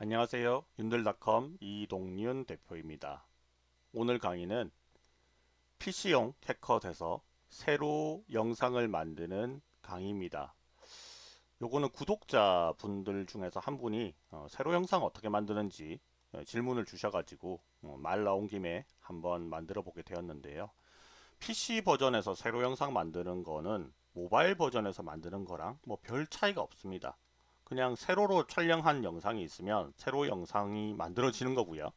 안녕하세요. 윤들닷컴 이동윤 대표입니다. 오늘 강의는 PC용 캐컷에서 새로 영상을 만드는 강의입니다. 요거는 구독자 분들 중에서 한 분이 어, 새로 영상 어떻게 만드는지 어, 질문을 주셔가지고 어, 말 나온 김에 한번 만들어 보게 되었는데요. PC 버전에서 새로 영상 만드는 거는 모바일 버전에서 만드는 거랑 뭐 별 차이가 없습니다. 그냥 세로로 촬영한 영상이 있으면 세로 영상이 만들어지는 거고요.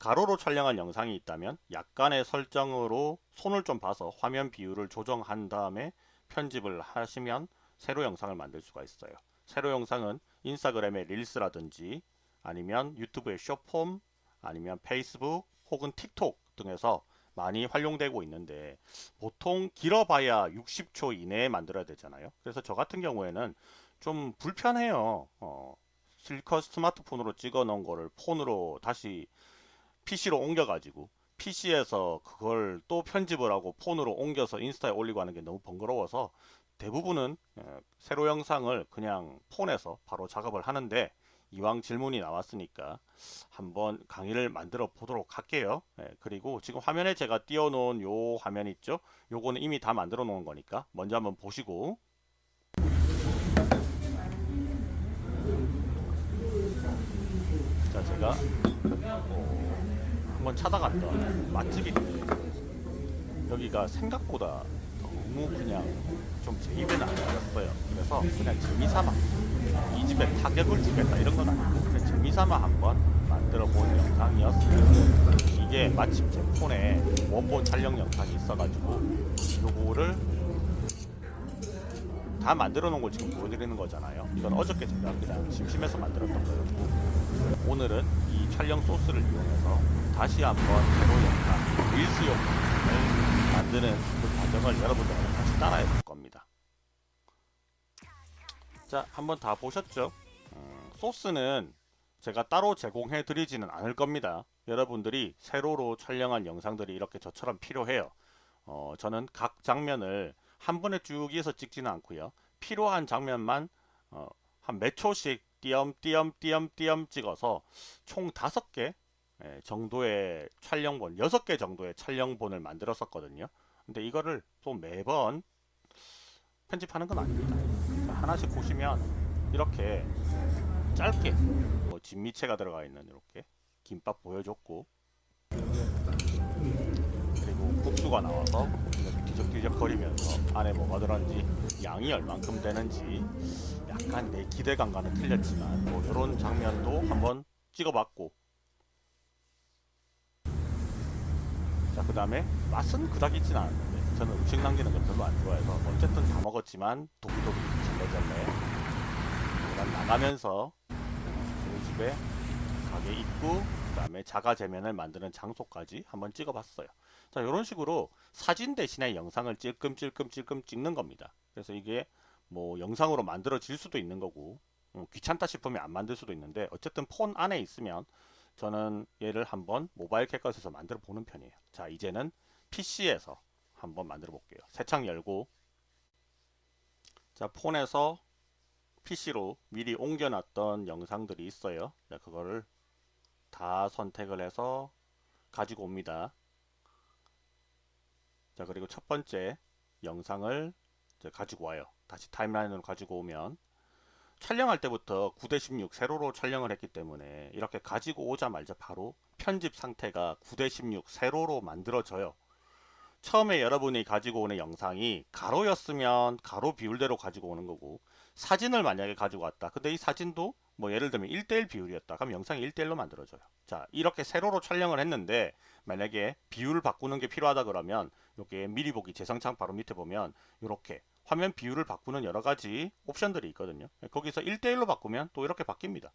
가로로 촬영한 영상이 있다면 약간의 설정으로 손을 좀 봐서 화면 비율을 조정한 다음에 편집을 하시면 세로 영상을 만들 수가 있어요. 세로 영상은 인스타그램의 릴스라든지 아니면 유튜브의 쇼폼 아니면 페이스북 혹은 틱톡 등에서 많이 활용되고 있는데 보통 길어봐야 60초 이내에 만들어야 되잖아요. 그래서 저 같은 경우에는 좀 불편해요. 어, 실컷 스마트폰으로 찍어 놓은 거를 폰으로 다시 PC로 옮겨 가지고 PC에서 그걸 또 편집을 하고 폰으로 옮겨서 인스타에 올리고 하는 게 너무 번거로워서 대부분은 어, 세로 영상을 그냥 폰에서 바로 작업을 하는데 이왕 질문이 나왔으니까 한번 강의를 만들어 보도록 할게요. 예, 그리고 지금 화면에 제가 띄워 놓은 요 화면 있죠? 요거는 이미 다 만들어 놓은 거니까 먼저 한번 보시고 자 제가? 어, 한번 찾아갔던 맛집이 여기가 생각보다 너무 그냥 좀 제 입에는 안 맞았어요. 그래서 그냥 재미삼아. 이 집에 타격을 주겠다 이런 건 아니고 그냥 재미삼아 한번 만들어 본 영상이었어요 이게 마침 제 폰에 원본 촬영 영상이 있어가지고 요거를 다 만들어 놓은 걸 지금 보여드리는 거잖아요. 이건 어저께 제가 그냥 심심해서 만들었던 거였고 오늘은 이 촬영 소스를 이용해서 다시 한번 새로 영상 릴스 영상을 만드는 그 과정을 여러분들과 같이 따라해 볼 겁니다. 자 한번 다 보셨죠? 음, 소스는 제가 따로 제공해 드리지는 않을 겁니다. 여러분들이 세로로 촬영한 영상들이 이렇게 저처럼 필요해요. 어, 저는 각 장면을 한 번에 쭉 이어서 찍지는 않고요. 필요한 장면만 어, 한 몇 초씩 띄엄띄엄 띄엄띄엄 찍어서 총 다섯 개 예, 정도의 촬영본, 여섯 개 정도의 촬영본을 만들었었거든요. 근데 이거를 또 매번 편집하는 건 아닙니다. 자, 하나씩 보시면 이렇게 짧게 뭐 진미채가 들어가 있는 이렇게 김밥 보여줬고 그리고 국수가 나와서 뒤적뒤적 거리면서 안에 뭐가 들었는지 양이 얼만큼 되는지 약간 내 기대감과는 틀렸지만 뭐 이런 장면도 한번 찍어봤고. 자 그 다음에 맛은 그닥 있진 않았는데 저는 음식 남기는 걸 별로 안 좋아해서 어쨌든 다 먹었지만 도기도기 잘래잘래 그다음 나가면서 우리 집에 가게 입구 그 다음에 자가제면을 만드는 장소까지 한번 찍어봤어요 자 이런 식으로 사진 대신에 영상을 찔끔찔끔찔끔 찍는 겁니다. 그래서 이게 뭐 영상으로 만들어질 수도 있는 거고 음, 귀찮다 싶으면 안 만들 수도 있는데 어쨌든 폰 안에 있으면 저는 얘를 한번 모바일 캡컷에서 만들어 보는 편이에요. 자 이제는 PC에서 한번 만들어 볼게요. 새 창 열고. 자 폰에서 PC로 미리 옮겨놨던 영상들이 있어요. 자 그거를 다 선택을 해서 가지고 옵니다 자 그리고 첫 번째 영상을 가지고 와요. 다시 타임라인으로 가지고 오면. 촬영할 때부터 9대16 세로로 촬영을 했기 때문에 이렇게 가지고 오자마자 바로 편집 상태가 9대16 세로로 만들어져요. 처음에 여러분이 가지고 오는 영상이 가로였으면 가로 비율대로 가지고 오는 거고 사진을 만약에 가지고 왔다. 근데 이 사진도 뭐 예를 들면 1대1 비율이었다. 그럼 영상이 1대1로 만들어져요. 자 이렇게 세로로 촬영을 했는데 만약에 비율을 바꾸는 게 필요하다 그러면 이렇게 미리 보기 재생창 바로 밑에 보면 이렇게 화면 비율을 바꾸는 여러 가지 옵션들이 있거든요. 거기서 1대1로 바꾸면 또 이렇게 바뀝니다.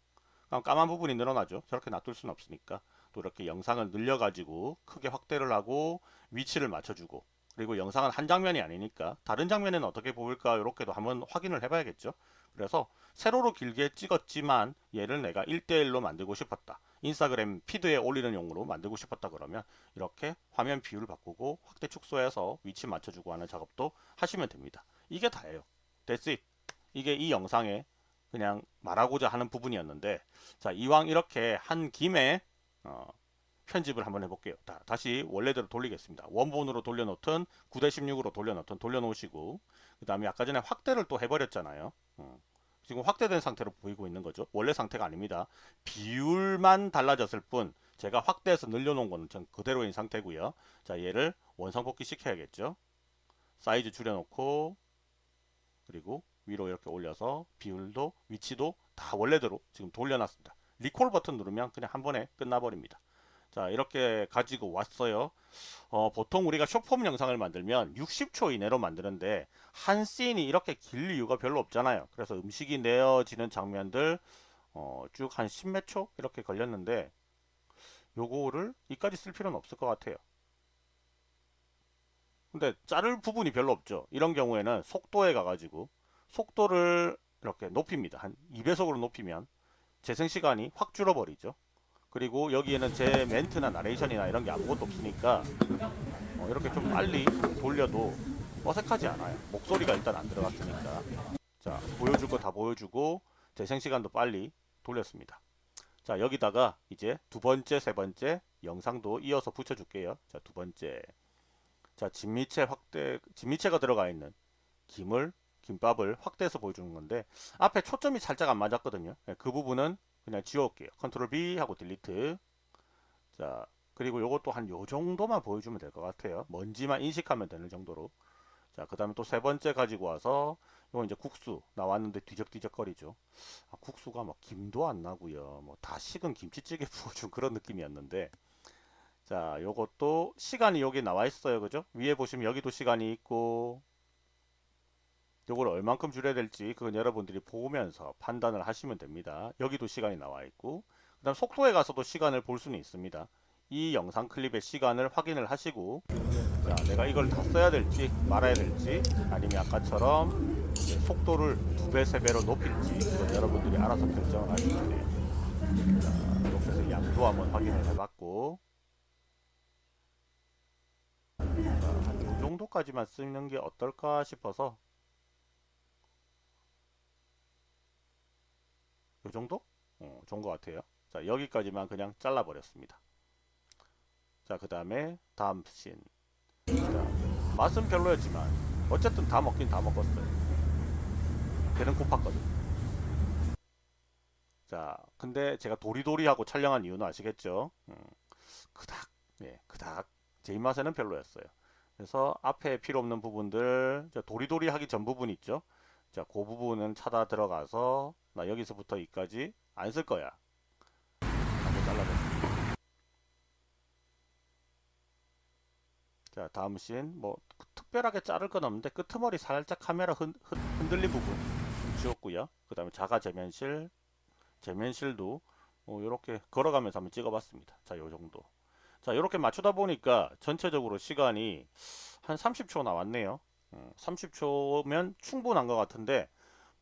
그럼 까만 부분이 늘어나죠. 저렇게 놔둘 수는 없으니까. 또 이렇게 영상을 늘려 가지고 크게 확대를 하고 위치를 맞춰주고. 그리고 영상은 한 장면이 아니니까 다른 장면에는 어떻게 보일까 이렇게도 한번 확인을 해 봐야겠죠 그래서 세로로 길게 찍었지만 얘를 내가 1대1로 만들고 싶었다. 인스타그램 피드에 올리는 용으로 만들고 싶었다 그러면 이렇게 화면 비율을 바꾸고 확대 축소해서 위치 맞춰주고 하는 작업도 하시면 됩니다. 이게 다예요. That's it. 이게 이 영상의 그냥 말하고자 하는 부분이었는데 자 이왕 이렇게 한 김에 어, 편집을 한번 해볼게요. 다, 다시 원래대로 돌리겠습니다. 원본으로 돌려놓든 9대16으로 돌려놓든 돌려놓으시고 그 다음에 아까 전에 확대를 또 해버렸잖아요. 어. 지금 확대된 상태로 보이고 있는 거죠. 원래 상태가 아닙니다. 비율만 달라졌을 뿐 제가 확대해서 늘려놓은 거는 전 그대로인 상태고요. 자 얘를 원상복귀 시켜야겠죠. 사이즈 줄여놓고 그리고 위로 이렇게 올려서 비율도 위치도 다 원래대로 지금 돌려놨습니다. 리콜 버튼 누르면 그냥 한 번에 끝나버립니다. 자 이렇게 가지고 왔어요. 어, 보통 우리가 쇼폼 영상을 만들면 60초 이내로 만드는데 한 씬이 이렇게 길 이유가 별로 없잖아요. 그래서 음식이 내어지는 장면들 어, 쭉 한 10몇 초 이렇게 걸렸는데 요거를 이까지 쓸 필요는 없을 것 같아요. 근데 자를 부분이 별로 없죠. 이런 경우에는 속도에 가가지고 속도를 이렇게 높입니다. 한 2배속으로 높이면 재생시간이 확 줄어버리죠 그리고 여기에는 제 멘트나 나레이션이나 이런 게 아무것도 없으니까 어, 이렇게 좀 빨리 돌려도 어색하지 않아요. 목소리가 일단 안 들어갔으니까. 자 보여줄 거 다 보여주고 재생시간도 빨리 돌렸습니다. 자 여기다가 이제 두 번째 세 번째 영상도 이어서 붙여줄게요. 자 두 번째. 자 진미채 확대 진미채가 들어가 있는 김을 김밥을 확대해서 보여주는 건데 앞에 초점이 살짝 안 맞았거든요. 네, 그 부분은 그냥 지워올게요. 컨트롤 B 하고 딜리트. 자, 그리고 요것도 한 요 정도만 보여주면 될 것 같아요. 먼지만 인식하면 되는 정도로. 자, 그 다음에 또 세 번째 가지고 와서 이건 이제 국수 나왔는데 뒤적뒤적거리죠. 아, 국수가 뭐 김도 안 나고요. 뭐 다 식은 김치찌개 부어준 그런 느낌이었는데 자, 요것도 시간이 여기 나와 있어요. 그죠? 위에 보시면 여기도 시간이 있고 요걸 얼만큼 줄여야 될지 그건 여러분들이 보면서 판단을 하시면 됩니다. 여기도 시간이 나와 있고 그 다음 속도에 가서도 시간을 볼 수는 있습니다. 이 영상 클립의 시간을 확인을 하시고 자, 내가 이걸 다 써야 될지 말아야 될지 아니면 아까처럼 속도를 두 배, 세 배로 높일지 그건 여러분들이 알아서 결정을 하시면 돼요. 자, 이렇게 해서 양도 한번 확인을 해봤고 자, 이 정도까지만 쓰는 게 어떨까 싶어서 요 정도? 어, 좋은 것 같아요. 자, 여기까지만 그냥 잘라버렸습니다. 자, 그 다음에 다음 씬. 자, 맛은 별로였지만 어쨌든 다 먹긴 다 먹었어요. 배는 고팠거든. 자, 근데 제가 도리도리하고 촬영한 이유는 아시겠죠? 음, 그닥, 네, 그닥 제 입맛에는 별로였어요. 그래서 앞에 필요 없는 부분들, 도리도리 하기 전 부분 있죠? 자, 그 부분은 찾아 들어가서 나 여기서부터 여기까지 안 쓸 거야. 하고 잘라냈습니다. 자, 다음 씬. 뭐 특별하게 자를 건 없는데 끄트머리 살짝 카메라 흔, 흔, 흔들린 부분 지웠고요. 그 다음에 자가 재면실, 재면실도 뭐 이렇게 걸어가면서 한번 찍어봤습니다. 자, 요 정도. 자, 이렇게 맞추다 보니까 전체적으로 시간이 한 30초 나왔네요. 30초면 음, 충분한 것 같은데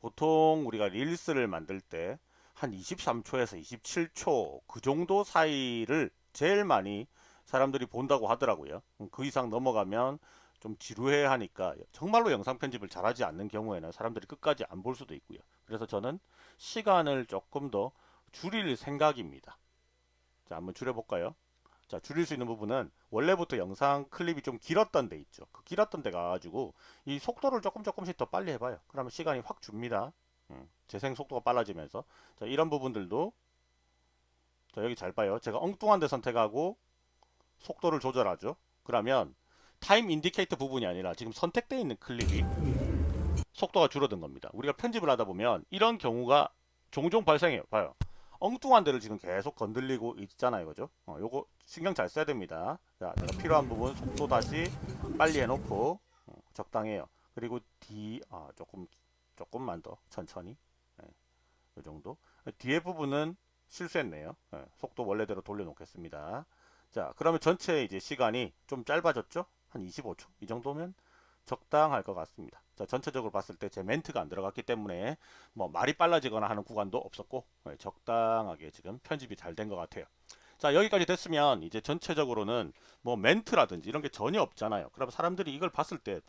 보통 우리가 릴스를 만들 때 한 23초에서 27초 그 정도 사이를 제일 많이 사람들이 본다고 하더라고요. 음, 그 이상 넘어가면 좀 지루해 하니까 정말로 영상 편집을 잘하지 않는 경우에는 사람들이 끝까지 안 볼 수도 있고요. 그래서 저는 시간을 조금 더 줄일 생각입니다. 자, 한번 줄여볼까요? 자 줄일 수 있는 부분은 원래부터 영상 클립이 좀 길었던 데 있죠. 그 길었던 데 가가지고 이 속도를 조금 조금씩 더 빨리 해봐요. 그러면 시간이 확 줍니다. 음, 재생 속도가 빨라지면서. 자 이런 부분들도 자 여기 잘 봐요. 제가 엉뚱한 데 선택하고 속도를 조절하죠. 그러면 time indicator 부분이 아니라 지금 선택되어 있는 클립이 속도가 줄어든 겁니다. 우리가 편집을 하다 보면 이런 경우가 종종 발생해요. 봐요 엉뚱한 데를 지금 계속 건들리고 있잖아요. 그죠? 어, 요거 신경 잘 써야 됩니다. 자 내가 필요한 부분 속도 다시 빨리 해놓고 어, 적당해요. 그리고 D 아 조금 조금만 더 천천히. 네, 요 정도. 뒤에 부분은 실수했네요. 네, 속도 원래대로 돌려놓겠습니다. 자 그러면 전체 이제 시간이 좀 짧아졌죠? 한 25초? 이 정도면 적당할 것 같습니다. 자, 전체적으로 봤을 때 제 멘트가 안 들어갔기 때문에 뭐 말이 빨라지거나 하는 구간도 없었고 네, 적당하게 지금 편집이 잘 된 것 같아요. 자 여기까지 됐으면 이제 전체적으로는 뭐 멘트라든지 이런 게 전혀 없잖아요. 그럼 사람들이 이걸 봤을 때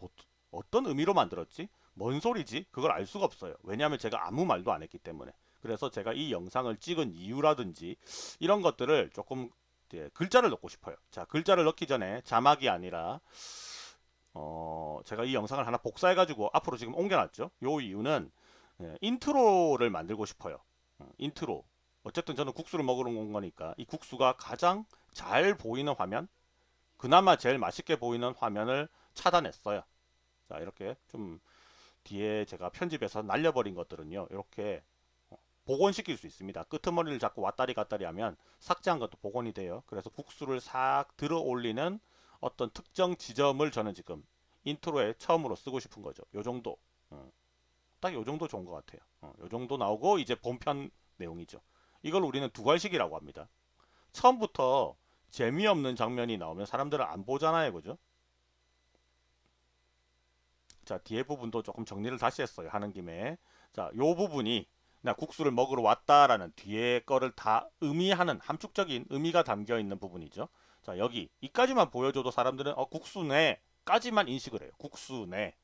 어떤 의미로 만들었지? 뭔 소리지? 그걸 알 수가 없어요. 왜냐하면 제가 아무 말도 안 했기 때문에. 그래서 제가 이 영상을 찍은 이유라든지 이런 것들을 조금 이제 글자를 넣고 싶어요. 자, 글자를 넣기 전에 자막이 아니라 어, 제가 이 영상을 하나 복사해 가지고 앞으로 지금 옮겨놨죠. 요 이유는 예, 인트로를 만들고 싶어요. 어, 인트로. 어쨌든 저는 국수를 먹으러 온 거니까 이 국수가 가장 잘 보이는 화면, 그나마 제일 맛있게 보이는 화면을 차단했어요. 자, 이렇게 좀 뒤에 제가 편집해서 날려버린 것들은요. 이렇게 어, 복원시킬 수 있습니다. 끄트머리를 잡고 왔다리 갔다리 하면 삭제한 것도 복원이 돼요. 그래서 국수를 싹 들어 올리는 어떤 특정 지점을 저는 지금 인트로에 처음으로 쓰고 싶은 거죠. 요 정도. 어. 딱요 정도 좋은 것 같아요. 어, 요 정도 나오고 이제 본편 내용이죠. 이걸 우리는 두괄식이라고 합니다. 처음부터 재미없는 장면이 나오면 사람들은 안 보잖아요. 그죠? 자, 뒤에 부분도 조금 정리를 다시 했어요. 하는 김에. 자, 요 부분이 나 국수를 먹으러 왔다라는 뒤에 거를 다 의미하는 함축적인 의미가 담겨 있는 부분이죠. 자, 여기 이까지만 보여줘도 사람들은 어, 국수네 까지만 인식을 해요. 국수네.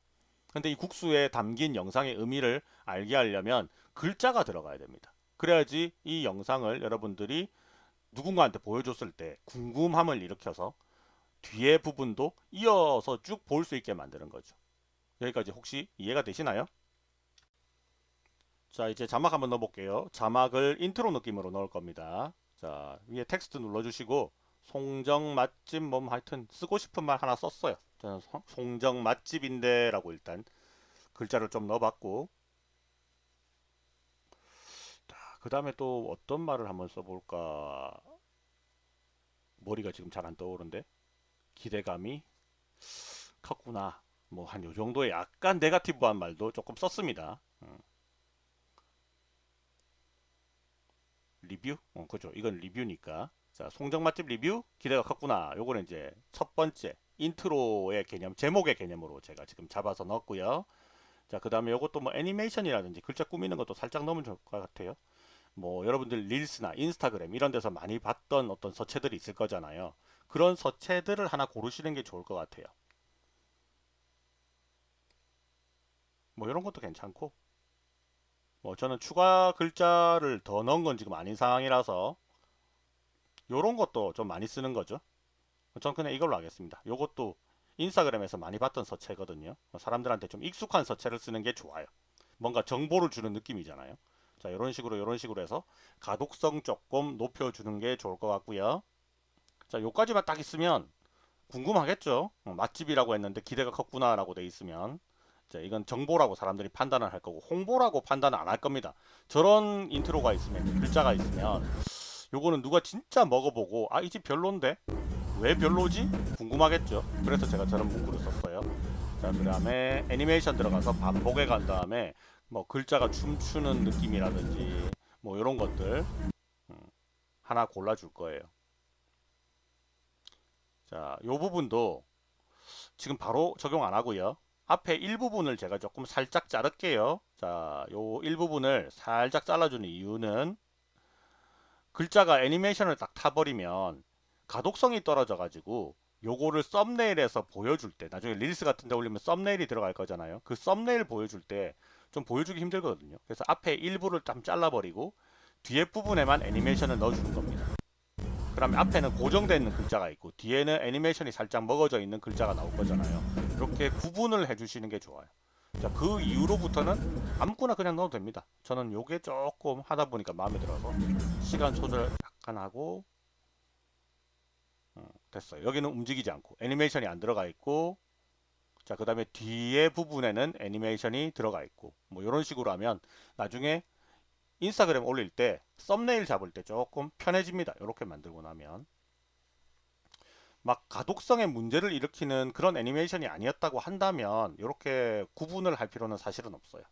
근데 이 국수에 담긴 영상의 의미를 알게 하려면 글자가 들어가야 됩니다. 그래야지 이 영상을 여러분들이 누군가한테 보여줬을 때 궁금함을 일으켜서 뒤에 부분도 이어서 쭉 볼 수 있게 만드는 거죠. 여기까지 혹시 이해가 되시나요? 자 이제 자막 한번 넣어볼게요. 자막을 인트로 느낌으로 넣을 겁니다. 자 위에 텍스트 눌러주시고 송정 맛집 뭐 하여튼 쓰고 싶은 말 하나 썼어요. 저는 송정 맛집인데 라고 일단 글자를 좀 넣어봤고. 그 다음에 또 어떤 말을 한번 써볼까? 머리가 지금 잘 안 떠오른데? 기대감이 컸구나. 뭐 한 요 정도의 약간 negative한 말도 조금 썼습니다. 음. 리뷰? 어, 그죠. 이건 리뷰니까 자 송정 맛집 리뷰 기대가 컸구나. 요거는 이제 첫 번째 인트로의 개념 제목의 개념으로 제가 지금 잡아서 넣었고요. 자 그 다음에 요것도 뭐 애니메이션이라든지 글자 꾸미는 것도 살짝 넣으면 좋을 것 같아요. 뭐 여러분들 릴스나 인스타그램 이런 데서 많이 봤던 어떤 서체들이 있을 거잖아요. 그런 서체들을 하나 고르시는 게 좋을 것 같아요. 뭐 이런 것도 괜찮고. 뭐 저는 추가 글자를 더 넣은 건 지금 아닌 상황이라서 요런 것도 좀 많이 쓰는 거죠. 전 그냥 이걸로 하겠습니다. 요것도 인스타그램에서 많이 봤던 서체거든요. 사람들한테 좀 익숙한 서체를 쓰는 게 좋아요. 뭔가 정보를 주는 느낌이잖아요. 자 이런 식으로 이런 식으로 해서 가독성 조금 높여주는 게 좋을 것 같고요. 자 요까지만 딱 있으면 궁금하겠죠? 어, 맛집이라고 했는데 기대가 컸구나 라고 돼 있으면. 자 이건 정보라고 사람들이 판단을 할 거고 홍보라고 판단을 안 할 겁니다. 저런 인트로가 있으면 글자가 있으면 요거는 누가 진짜 먹어보고 아 이 집 별론데 왜 별로지 궁금하겠죠 그래서 제가 저런 문구를 썼어요 자그 다음에 애니메이션 들어가서 반복에 간 다음에 뭐 글자가 춤추는 느낌이라든지 뭐 이런 것들 음, 하나 골라줄 거예요. 자, 요 부분도 지금 바로 적용 안 하고요. 앞에 일부분을 제가 조금 살짝 자를게요. 자, 요 일부분을 살짝 잘라주는 이유는 글자가 애니메이션을 딱 타버리면 가독성이 떨어져 가지고 요거를 썸네일에서 보여줄 때 나중에 릴스 같은 데 올리면 썸네일이 들어갈 거잖아요. 그 썸네일 보여줄 때 좀 보여주기 힘들거든요. 그래서 앞에 일부를 좀 잘라버리고 뒤에 부분에만 애니메이션을 넣어주는 겁니다. 그러면 앞에는 고정되어 있는 글자가 있고 뒤에는 애니메이션이 살짝 먹어져 있는 글자가 나올 거잖아요. 이렇게 구분을 해주시는 게 좋아요. 자, 그 이후로부터는 아무거나 그냥 넣어도 됩니다. 저는 요게 조금 하다 보니까 마음에 들어서 시간 조절 약간 하고 어, 됐어요. 여기는 움직이지 않고 애니메이션이 안 들어가 있고 자, 그 다음에 뒤에 부분에는 애니메이션이 들어가 있고 뭐 이런 식으로 하면 나중에 인스타그램 올릴 때 썸네일 잡을 때 조금 편해집니다. 이렇게 만들고 나면 막 가독성에 문제를 일으키는 그런 애니메이션이 아니었다고 한다면 이렇게 구분을 할 필요는 사실은 없어요.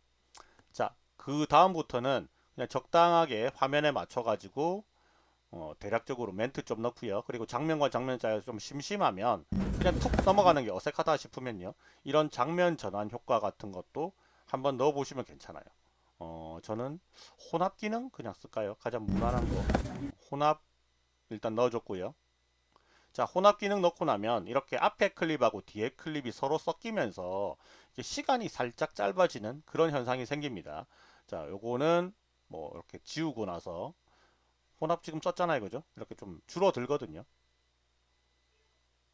자, 그 다음부터는 그냥 적당하게 화면에 맞춰 가지고 어, 대략적으로 멘트 좀 넣고요. 그리고 장면과 장면 사이에 좀 심심하면 그냥 툭 넘어가는 게 어색하다 싶으면요. 이런 장면 전환 효과 같은 것도 한번 넣어 보시면 괜찮아요. 어, 저는 혼합 기능 그냥 쓸까요? 가장 무난한 거. 혼합 일단 넣어줬고요. 자 혼합 기능 넣고 나면 이렇게 앞에 클립하고 뒤에 클립이 서로 섞이면서 시간이 살짝 짧아지는 그런 현상이 생깁니다. 자 요거는 뭐 이렇게 지우고 나서 혼합 지금 썼잖아요 그죠? 이렇게 좀 줄어들거든요.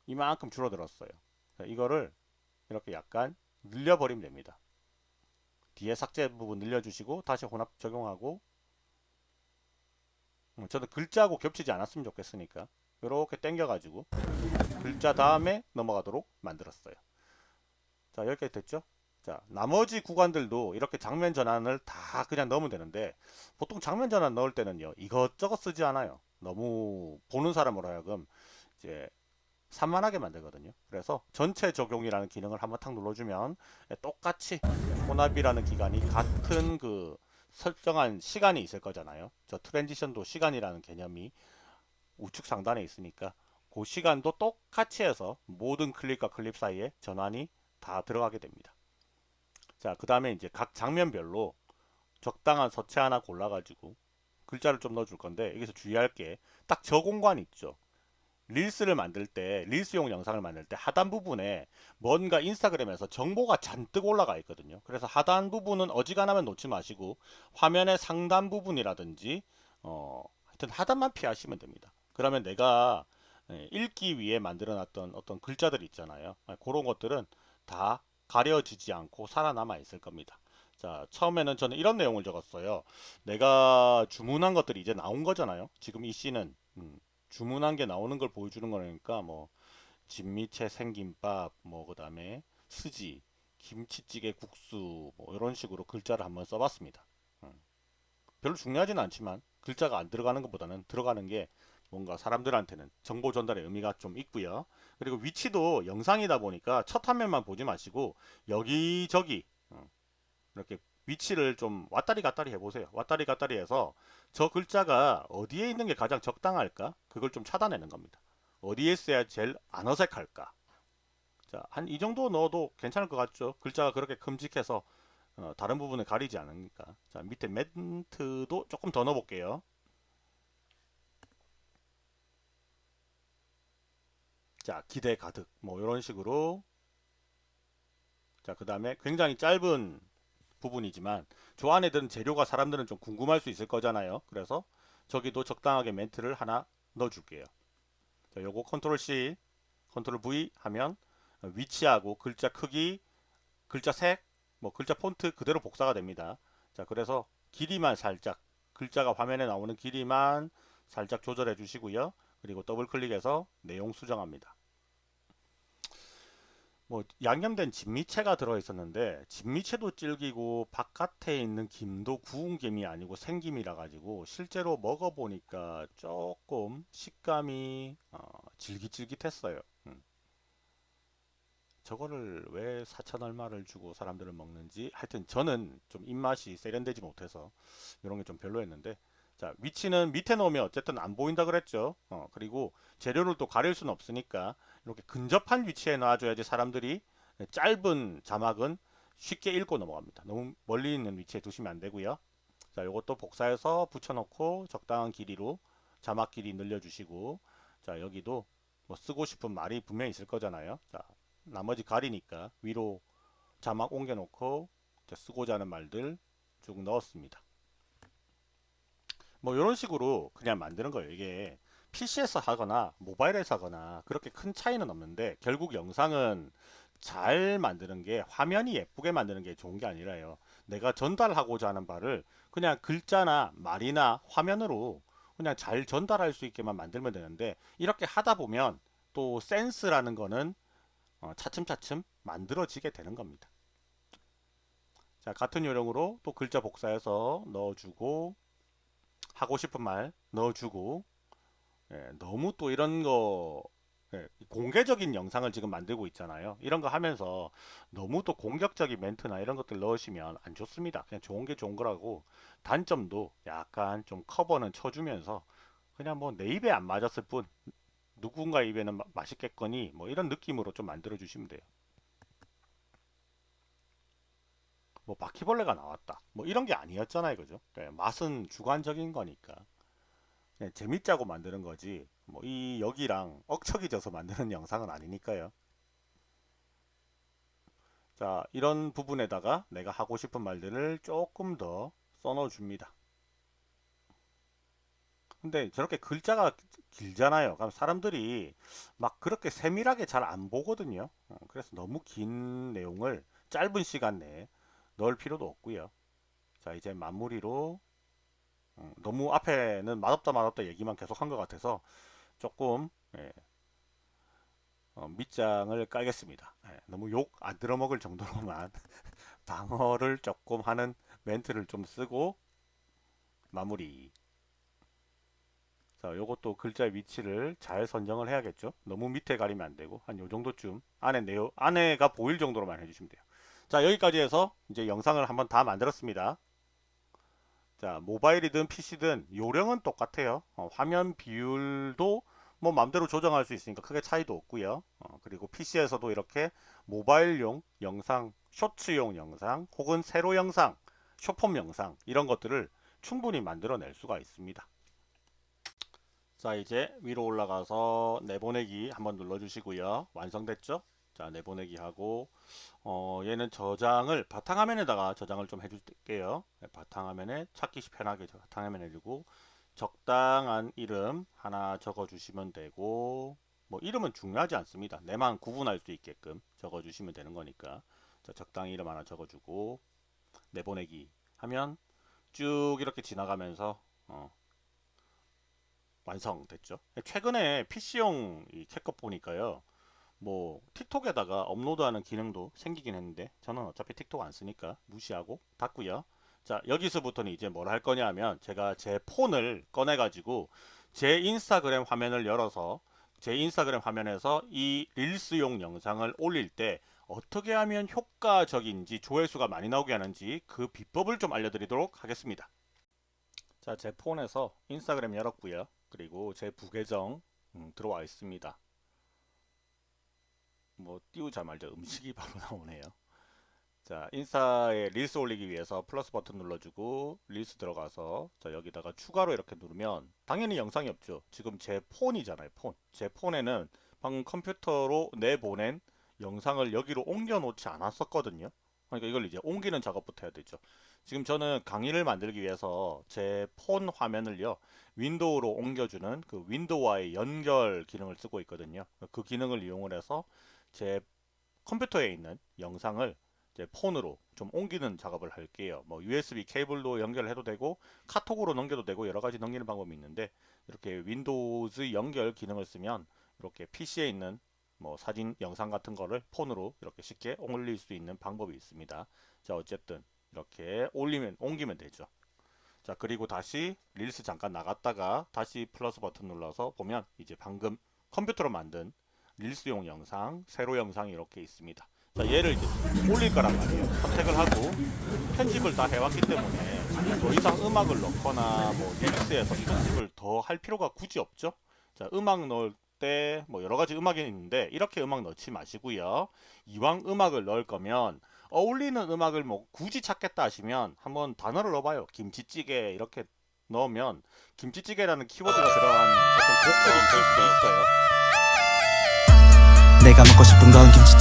이만큼 줄어들었어요. 이거를 이렇게 약간 늘려버리면 됩니다. 뒤에 삭제 부분 늘려주시고 다시 혼합 적용하고 음, 저는 글자하고 겹치지 않았으면 좋겠으니까 이렇게 당겨가지고 글자 다음에 넘어가도록 만들었어요. 자 여기까지 됐죠? 자 나머지 구간들도 이렇게 장면 전환을 다 그냥 넣으면 되는데 보통 장면 전환 넣을 때는요 이것저것 쓰지 않아요. 너무 보는 사람으로 하여금 이제 산만하게 만들거든요. 그래서 전체 적용이라는 기능을 한번 탁 눌러주면 똑같이 혼합이라는 기간이 같은 그 설정한 시간이 있을 거잖아요. 저 트랜지션도 시간이라는 개념이 우측 상단에 있으니까 그 시간도 똑같이 해서 모든 클립과 클립 사이에 전환이 다 들어가게 됩니다. 자, 그 다음에 이제 각 장면별로 적당한 서체 하나 골라가지고 글자를 좀 넣어줄 건데 여기서 주의할 게 딱 저 공간 있죠. 릴스를 만들 때 릴스용 영상을 만들 때 하단 부분에 뭔가 인스타그램에서 정보가 잔뜩 올라가 있거든요 그래서 하단 부분은 어지간하면 놓지 마시고 화면의 상단 부분이라든지 어 하여튼 하단만 피하시면 됩니다 그러면 내가 예, 읽기 위해 만들어 놨던 어떤 글자들 있잖아요. 아, 그런 것들은 다 가려지지 않고 살아남아 있을 겁니다. 자 처음에는 저는 이런 내용을 적었어요. 내가 주문한 것들이 이제 나온 거잖아요. 지금 이 씨는. 음, 주문한 게 나오는 걸 보여주는 거니까 뭐 진미채 생김밥 뭐 그 다음에 스지 김치찌개 국수 뭐 이런 식으로 글자를 한번 써봤습니다. 음. 별로 중요하지는 않지만 글자가 안 들어가는 것보다는 들어가는 게 뭔가 사람들한테는 정보 전달의 의미가 좀 있고요 그리고 위치도 영상이다 보니까 첫 화면만 보지 마시고 여기저기 음, 이렇게 위치를 좀 왔다리 갔다리 해보세요. 왔다리 갔다리 해서 저 글자가 어디에 있는 게 가장 적당할까? 그걸 좀 찾아내는 겁니다. 어디에 써야 제일 안 어색할까? 자, 한 이 정도 넣어도 괜찮을 것 같죠? 글자가 그렇게 큼직해서 어, 다른 부분을 가리지 않으니까. 자, 밑에 멘트도 조금 더 넣어볼게요. 자, 기대 가득. 뭐, 이런 식으로. 자, 그 다음에 굉장히 짧은 부분이지만 저 안에 든 재료가 사람들은 좀 궁금할 수 있을 거잖아요. 그래서 저기도 적당하게 멘트를 하나 넣어줄게요. 자, 요거 control C, control V 하면 위치하고 글자 크기, 글자 색, 뭐 글자 폰트 그대로 복사가 됩니다. 자, 그래서 길이만 살짝 글자가 화면에 나오는 길이만 살짝 조절해 주시고요. 그리고 더블 클릭해서 내용 수정합니다. 뭐 양념된 진미채가 들어있었는데 진미채도 질기고 바깥에 있는 김도 구운 김이 아니고 생김이라 가지고 실제로 먹어보니까 조금 식감이 어, 질깃질깃했어요 음. 저거를 왜 4천 얼마를 주고 사람들은 먹는지 하여튼 저는 좀 입맛이 세련되지 못해서 이런 게 좀 별로였는데 자 위치는 밑에 놓으면 어쨌든 안 보인다 그랬죠. 어, 그리고 재료를 또 가릴 수는 없으니까 이렇게 근접한 위치에 놔줘야지 사람들이 짧은 자막은 쉽게 읽고 넘어갑니다. 너무 멀리 있는 위치에 두시면 안 되고요. 자 요것도 복사해서 붙여놓고 적당한 길이로 자막 길이 늘려주시고 자 여기도 뭐 쓰고 싶은 말이 분명히 있을 거잖아요. 자 나머지 가리니까 위로 자막 옮겨 놓고 쓰고자 하는 말들 쭉 넣었습니다 뭐 이런 식으로 그냥 만드는 거예요. 이게 PC에서 하거나 모바일에서 하거나 그렇게 큰 차이는 없는데 결국 영상은 잘 만드는 게 화면이 예쁘게 만드는 게 좋은 게 아니라요. 내가 전달하고자 하는 바를 그냥 글자나 말이나 화면으로 그냥 잘 전달할 수 있게만 만들면 되는데 이렇게 하다 보면 또 센스라는 거는 어, 차츰차츰 만들어지게 되는 겁니다. 자 같은 요령으로 또 글자 복사해서 넣어주고 하고 싶은 말 넣어주고 예, 너무 또 이런 거 예, 공개적인 영상을 지금 만들고 있잖아요. 이런 거 하면서 너무 또 공격적인 멘트나 이런 것들 넣으시면 안 좋습니다. 그냥 좋은 게 좋은 거라고 단점도 약간 좀 커버는 쳐주면서 그냥 뭐 내 입에 안 맞았을 뿐 누군가 입에는 맛있겠거니 뭐 이런 느낌으로 좀 만들어 주시면 돼요 뭐 바퀴벌레가 나왔다. 뭐 이런 게 아니었잖아요 그죠? 네, 맛은 주관적인 거니까. 그냥 재밌자고 만드는 거지. 뭐 이 여기랑 억척이 져서 만드는 영상은 아니니까요. 자 이런 부분에다가 내가 하고 싶은 말들을 조금 더 써넣어 줍니다. 근데 저렇게 글자가 길잖아요. 그럼 사람들이 막 그렇게 세밀하게 잘 안 보거든요. 어, 그래서 너무 긴 내용을 짧은 시간 내에 넣을 필요도 없고요. 자 이제 마무리로 음, 너무 앞에는 맛없다 맛없다 얘기만 계속 한 것 같아서 조금 예, 어, 밑장을 깔겠습니다. 예, 너무 욕 안 들어먹을 정도로만 방어를 조금 하는 멘트를 좀 쓰고 마무리. 자 요것도 글자의 위치를 잘 선정을 해야겠죠? 너무 밑에 가리면 안되고 한 요정도쯤 안에 내용 안에가 보일 정도로만 해주시면 돼요 자 여기까지 해서 이제 영상을 한번 다 만들었습니다. 자 모바일이든 PC든 요령은 똑같아요. 어, 화면 비율도 뭐 맘대로 조정할 수 있으니까 크게 차이도 없고요. 어, 그리고 PC에서도 이렇게 모바일용 영상 쇼츠용 영상 혹은 세로 영상 쇼폼 영상 이런 것들을 충분히 만들어낼 수가 있습니다. 자 이제 위로 올라가서 내보내기 한번 눌러 주시고요. 완성됐죠 자 내보내기 하고 어, 얘는 저장을 바탕화면에다가 저장을 좀 해줄게요. 네, 바탕화면에 찾기 편하게 바탕화면에 두고 적당한 이름 하나 적어 주시면 되고 뭐 이름은 중요하지 않습니다. 내만 구분할 수 있게끔 적어 주시면 되는 거니까. 자, 적당히 이름 하나 적어 주고 내보내기 하면 쭉 이렇게 지나가면서 어, 완성됐죠? 최근에 PC용 이 캣컷 보니까요 뭐 틱톡에다가 업로드하는 기능도 생기긴 했는데 저는 어차피 틱톡 안 쓰니까 무시하고 닫고요. 자 여기서부터는 이제 뭘 할 거냐 하면 제가 제 폰을 꺼내 가지고 제 인스타그램 화면을 열어서 제 인스타그램 화면에서 이 릴스용 영상을 올릴 때 어떻게 하면 효과적인지 조회수가 많이 나오게 하는지 그 비법을 좀 알려드리도록 하겠습니다. 자 제 폰에서 인스타그램 열었고요. 그리고 제 부계정 음, 들어와 있습니다 뭐 띄우자 말자 음식이 바로 나오네요. 자 인스타에 릴스 올리기 위해서 플러스 버튼 눌러주고 릴스 들어가서 자 여기다가 추가로 이렇게 누르면 당연히 영상이 없죠. 지금 제 폰이잖아요 폰제 폰에는 방금 컴퓨터로 내보낸 영상을 여기로 옮겨 놓지 않았었거든요. 그러니까 이걸 이제 옮기는 작업부터 해야 되죠. 지금 저는 강의를 만들기 위해서 제 폰 화면을요 윈도우로 옮겨주는 그 윈도우와의 연결 기능을 쓰고 있거든요. 그 기능을 이용을 해서 제 컴퓨터에 있는 영상을 제 폰으로 좀 옮기는 작업을 할게요. 뭐 USB 케이블로 연결해도 되고 카톡으로 넘겨도 되고 여러 가지 넘기는 방법이 있는데 이렇게 윈도우즈 연결 기능을 쓰면 이렇게 PC에 있는 뭐 사진, 영상 같은 거를 폰으로 이렇게 쉽게 올릴 수 있는 방법이 있습니다. 자 어쨌든 이렇게 올리면 옮기면 되죠. 자 그리고 다시 릴스 잠깐 나갔다가 다시 플러스 버튼 눌러서 보면 이제 방금 컴퓨터로 만든 릴스용 영상, 세로 영상이 이렇게 있습니다. 자, 얘를 이제 올릴 거란 말이에요. 선택을 하고 편집을 다 해왔기 때문에 더 이상 음악을 넣거나 뭐 릴스에서 편집을 더 할 필요가 굳이 없죠. 자, 음악 넣을 때 뭐 여러 가지 음악이 있는데 이렇게 음악 넣지 마시고요. 이왕 음악을 넣을 거면 어울리는 음악을 뭐 굳이 찾겠다 하시면 한번 단어를 넣어봐요. 김치찌개 이렇게 넣으면 김치찌개라는 키워드가 들어간 어떤 곡들이 있을 수도 있어요. 내가 먹고 싶은 건 김치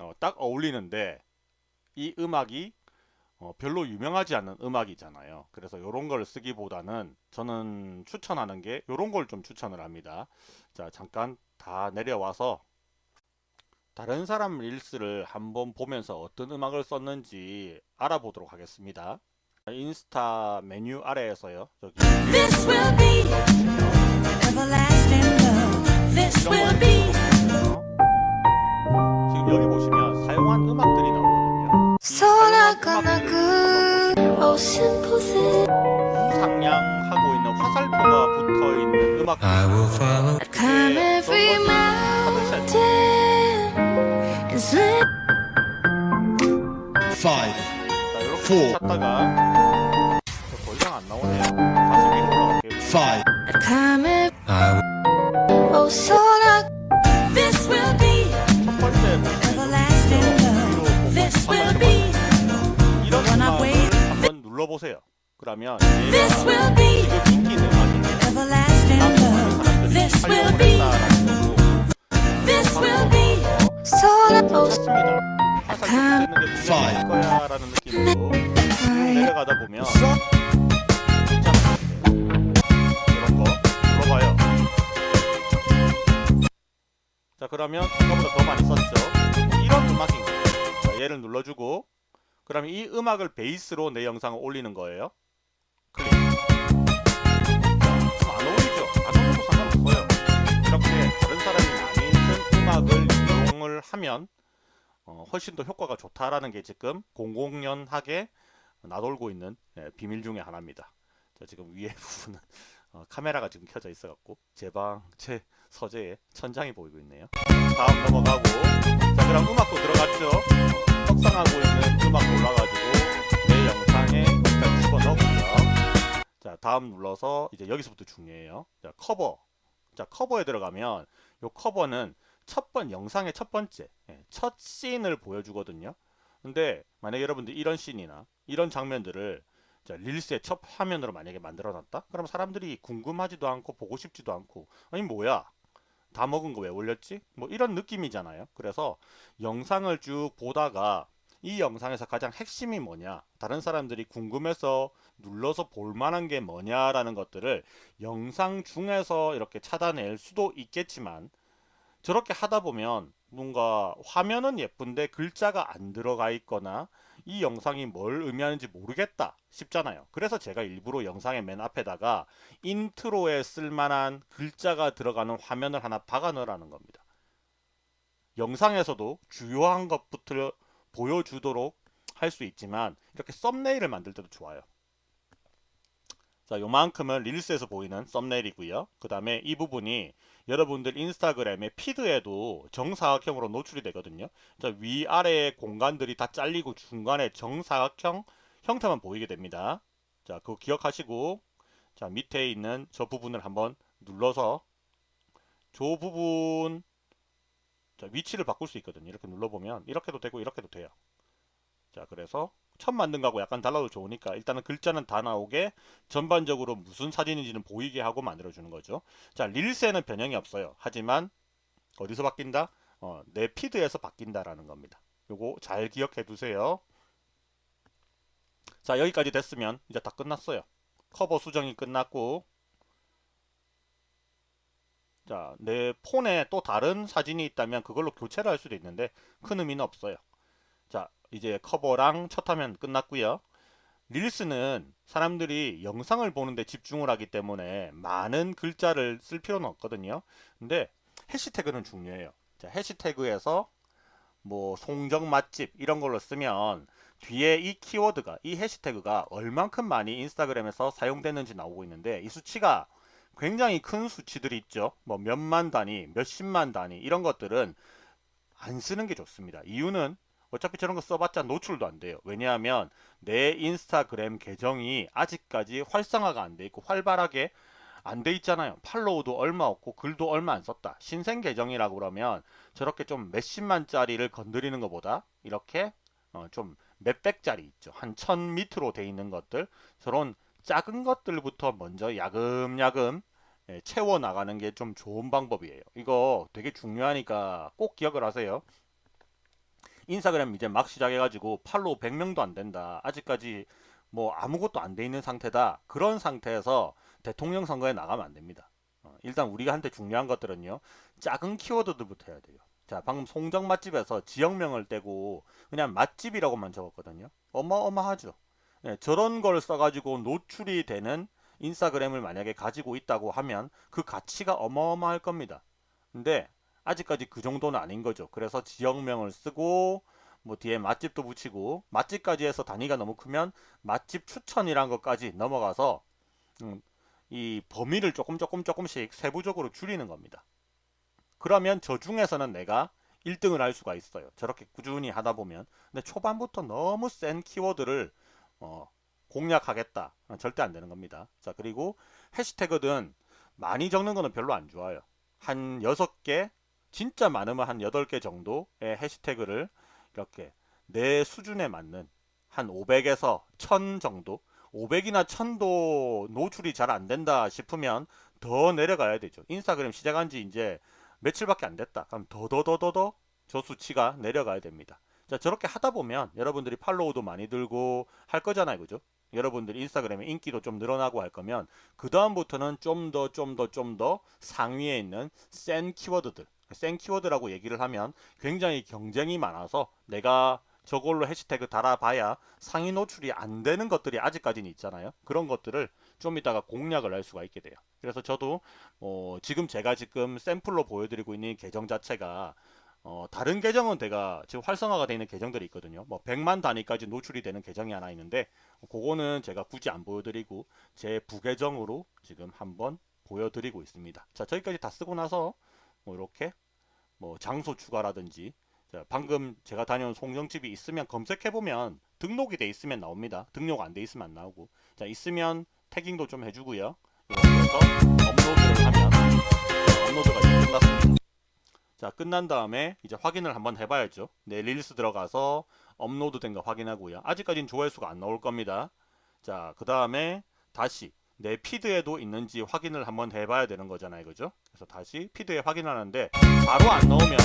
어, 딱 어울리는데 이 음악이 어, 별로 유명하지 않은 음악이잖아요. 그래서 이런 걸 쓰기보다는 저는 추천하는 게 이런 걸 좀 추천을 합니다. 자 잠깐 다 내려와서 다른 사람 릴스를 한번 보면서 어떤 음악을 썼는지 알아보도록 하겠습니다. 인스타 메뉴 아래에서요. 저기 This will be everlasting love. This will be 여기 보시면 사용한 음악들이 나오거든요. Oh thing 우상향하고 있는 화살표가 붙어 있는 음악 I will follow Climb every mountain And slip five 자, 이렇게 four. 찾다가 더 이상 안 나오네요. 다시 위로 올라갈게요. five Climb every I will Oh 소 보세요. 그러면 This 얘가 will be 지금 인기 있는 음악인데 everlasting love. This will be, this will be so 좋습니다. 화살 게 중요할 거야라는 느낌으로 내려가다 보면. 이런 거. 자 그러면 아까보다 더 많이 썼죠. 이런 음악인 거예요. 자, 얘를 눌러주고 그러면 이 음악을 베이스로 내 영상을 올리는 거예요. 클릭. 자, 안 어울리죠? 안 어울려도 상관없어요. 이렇게 다른 사람이 많이 쓴 음악을 이용을 하면 어, 훨씬 더 효과가 좋다라는 게 지금 공공연하게 나돌고 있는 예, 비밀 중에 하나입니다. 자, 지금 위에 부분은 어, 카메라가 지금 켜져 있어갖고 제 방, 제 서재에 천장이 보이고 있네요. 다음 넘어가고 자 그럼 음악도 들어갔죠. 어, 떡상하고 있는 음악 올라가지고 내 영상에 일단 집어넣고요. 자 다음 눌러서 이제 여기서부터 중요해요. 자 커버. 자 커버에 들어가면 요 커버는 첫 번 영상의 첫 번째 예, 첫 씬을 보여주거든요. 근데 만약에 여러분들 이런 씬이나 이런 장면들을 자, 릴스의 첫 화면으로 만약에 만들어 놨다? 그럼 사람들이 궁금하지도 않고 보고 싶지도 않고 아니 뭐야 다 먹은 거 왜 올렸지? 뭐 이런 느낌이잖아요. 그래서 영상을 쭉 보다가 이 영상에서 가장 핵심이 뭐냐 다른 사람들이 궁금해서 눌러서 볼 만한 게 뭐냐라는 것들을 영상 중에서 이렇게 찾아낼 수도 있겠지만 저렇게 하다 보면 뭔가 화면은 예쁜데 글자가 안 들어가 있거나 이 영상이 뭘 의미하는지 모르겠다 싶잖아요. 그래서 제가 일부러 영상의 맨 앞에다가 인트로에 쓸만한 글자가 들어가는 화면을 하나 박아 넣으라는 겁니다. 영상에서도 주요한 것부터 보여주도록 할 수 있지만 이렇게 썸네일을 만들 때도 좋아요. 자, 요만큼은 릴스에서 보이는 썸네일이고요. 그 다음에 이 부분이 여러분들 인스타그램의 피드에도 정사각형으로 노출이 되거든요. 자, 위아래의 공간들이 다 잘리고 중간에 정사각형 형태만 보이게 됩니다. 자, 그거 기억하시고 자, 밑에 있는 저 부분을 한번 눌러서 저 부분 자, 위치를 바꿀 수 있거든요. 이렇게 눌러보면 이렇게도 되고 이렇게도 돼요. 자, 그래서 처음 만든 거하고 약간 달라도 좋으니까 일단은 글자는 다 나오게 전반적으로 무슨 사진인지는 보이게 하고 만들어주는 거죠. 자, 릴스에는 변형이 없어요. 하지만 어디서 바뀐다? 어, 내 피드에서 바뀐다라는 겁니다. 요거 잘 기억해 두세요. 자, 여기까지 됐으면 이제 다 끝났어요. 커버 수정이 끝났고 자, 내 폰에 또 다른 사진이 있다면 그걸로 교체를 할 수도 있는데 큰 의미는 없어요. 자, 이제 커버랑 첫 화면 끝났고요. 릴스는 사람들이 영상을 보는데 집중을 하기 때문에 많은 글자를 쓸 필요는 없거든요. 근데 해시태그는 중요해요. 자, 해시태그에서 뭐 송정 맛집 이런 걸로 쓰면 뒤에 이 키워드가 이 해시태그가 얼만큼 많이 인스타그램에서 사용되는지 나오고 있는데 이 수치가 굉장히 큰 수치들이 있죠. 뭐 몇만 단위, 몇십만 단위 이런 것들은 안 쓰는 게 좋습니다. 이유는 어차피 저런 거 써봤자 노출도 안 돼요. 왜냐하면 내 인스타그램 계정이 아직까지 활성화가 안 돼 있고 활발하게 안 돼 있잖아요. 팔로우도 얼마 없고 글도 얼마 안 썼다. 신생 계정이라고 그러면 저렇게 좀 몇십만짜리를 건드리는 것보다 이렇게 어, 좀 몇백짜리 있죠. 한 천 밑으로 돼 있는 것들 저런 작은 것들부터 먼저 야금야금 예, 채워 나가는 게 좀 좋은 방법이에요. 이거 되게 중요하니까 꼭 기억을 하세요. 인스타그램 이제 막 시작해가지고 팔로우 100명도 안 된다. 아직까지 뭐 아무것도 안 돼 있는 상태다. 그런 상태에서 대통령 선거에 나가면 안 됩니다. 어, 일단 우리가 한테 중요한 것들은요. 작은 키워드들부터 해야 돼요. 자, 방금 송정 맛집에서 지역명을 떼고 그냥 맛집이라고만 적었거든요. 어마어마하죠. 네, 저런 걸 써가지고 노출이 되는 인스타그램을 만약에 가지고 있다고 하면 그 가치가 어마어마할 겁니다. 근데 아직까지 그 정도는 아닌 거죠. 그래서 지역명을 쓰고 뭐 뒤에 맛집도 붙이고 맛집까지 해서 단위가 너무 크면 맛집 추천이란 것까지 넘어가서 음, 이 범위를 조금 조금 조금씩 세부적으로 줄이는 겁니다. 그러면 저 중에서는 내가 1등을 할 수가 있어요. 저렇게 꾸준히 하다 보면. 근데 초반부터 너무 센 키워드를 어, 공략하겠다. 어, 절대 안 되는 겁니다. 자, 그리고 해시태그든 많이 적는 거는 별로 안 좋아요. 한 6개, 진짜 많으면 한 8개 정도의 해시태그를 이렇게 내 수준에 맞는 한 500에서 1000 정도 500이나 1000도 노출이 잘 안 된다 싶으면 더 내려가야 되죠. 인스타그램 시작한 지 이제 며칠밖에 안 됐다. 그럼 더더더더더 저 수치가 내려가야 됩니다. 자, 저렇게 하다 보면 여러분들이 팔로우도 많이 들고 할 거잖아요. 그죠? 여러분들 인스타그램에 인기도 좀 늘어나고 할 거면 그 다음부터는 좀 더 좀 더 좀 더 상위에 있는 센 키워드들 센 키워드라고 얘기를 하면 굉장히 경쟁이 많아서 내가 저걸로 해시태그 달아봐야 상위 노출이 안 되는 것들이 아직까지는 있잖아요. 그런 것들을 좀 이따가 공략을 할 수가 있게 돼요. 그래서 저도 어, 지금 제가 지금 샘플로 보여드리고 있는 계정 자체가 어, 다른 계정은 제가 지금 활성화가 되어 있는 계정들이 있거든요. 뭐 100만 단위까지 노출이 되는 계정이 하나 있는데 그거는 제가 굳이 안 보여드리고 제 부계정으로 지금 한번 보여드리고 있습니다. 자 저기까지 다 쓰고 나서 뭐 이렇게 뭐 장소 추가라든지 자, 방금 제가 다녀온 송정집이 있으면 검색해보면 등록이 돼 있으면 나옵니다. 등록 안 돼 있으면 안 나오고 자 있으면 tagging도 좀 해주고요. 그래서 업로드를 하면 업로드가 이제 끝났습니다. 자 끝난 다음에 이제 확인을 한번 해봐야죠. 내 릴스 들어가서 업로드 된 거 확인하고요. 아직까지는 조회수가 안 나올 겁니다. 자 그 다음에 다시 내 피드에도 있는지 확인을 한번 해봐야 되는 거잖아요. 그죠? 그래서 다시 피드에 확인하는데 바로 안 나오면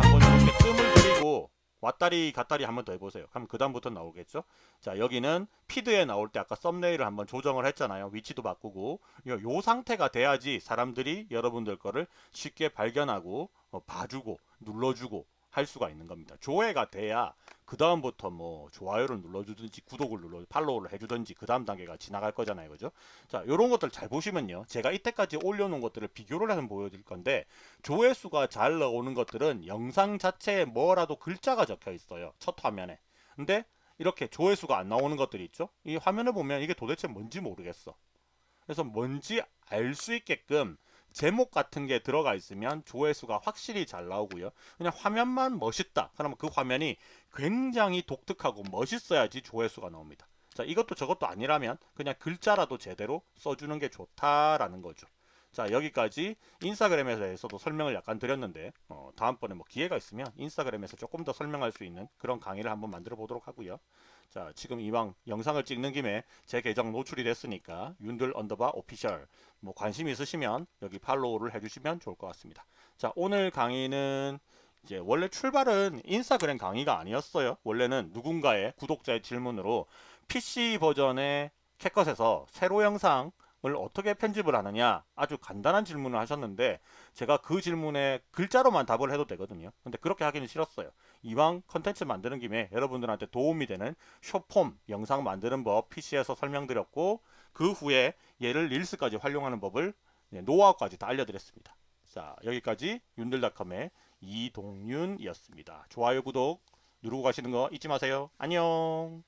한번 이렇게 뜸을 들이고 왔다리 갔다리 한번 더 해보세요. 그럼 그 다음부터 나오겠죠? 자 여기는 피드에 나올 때 아까 썸네일을 한번 조정을 했잖아요. 위치도 바꾸고 요, 요 상태가 돼야지 사람들이 여러분들 거를 쉽게 발견하고 어, 봐주고 눌러주고 할 수가 있는 겁니다. 조회가 돼야 그 다음부터 뭐 좋아요를 눌러주든지 구독을 눌러 팔로우를 해주든지 그 다음 단계가 지나갈 거잖아요, 그죠? 자, 요런 것들 잘 보시면요, 제가 이때까지 올려놓은 것들을 비교를 해서 보여드릴 건데 조회수가 잘 나오는 것들은 영상 자체에 뭐라도 글자가 적혀 있어요, 첫 화면에. 근데 이렇게 조회수가 안 나오는 것들이 있죠? 이 화면을 보면 이게 도대체 뭔지 모르겠어. 그래서 뭔지 알 수 있게끔 제목 같은 게 들어가 있으면 조회수가 확실히 잘 나오고요. 그냥 화면만 멋있다. 그러면 그 화면이 굉장히 독특하고 멋있어야지 조회수가 나옵니다. 자, 이것도 저것도 아니라면 그냥 글자라도 제대로 써주는 게 좋다라는 거죠. 자, 여기까지 인스타그램에 대해서도 설명을 약간 드렸는데 어, 다음번에 뭐 기회가 있으면 인스타그램에서 조금 더 설명할 수 있는 그런 강의를 한번 만들어 보도록 하고요. 자, 지금 이왕 영상을 찍는 김에 제 계정 노출이 됐으니까 윤들 underbar official 뭐 관심 있으시면 여기 팔로우를 해주시면 좋을 것 같습니다. 자, 오늘 강의는 이제 원래 출발은 인스타그램 강의가 아니었어요. 원래는 누군가의 구독자의 질문으로 PC 버전의 CapCut에서 세로 영상을 어떻게 편집을 하느냐 아주 간단한 질문을 하셨는데 제가 그 질문에 글자로만 답을 해도 되거든요. 근데 그렇게 하기는 싫었어요. 이왕 컨텐츠 만드는 김에 여러분들한테 도움이 되는 쇼폼 영상 만드는 법 PC에서 설명드렸고 그 후에 얘를 릴스까지 활용하는 법을 네, 노하우까지 다 알려드렸습니다. 자 여기까지 윤들닷컴의 이동윤이었습니다. 좋아요 구독 누르고 가시는 거 잊지 마세요. 안녕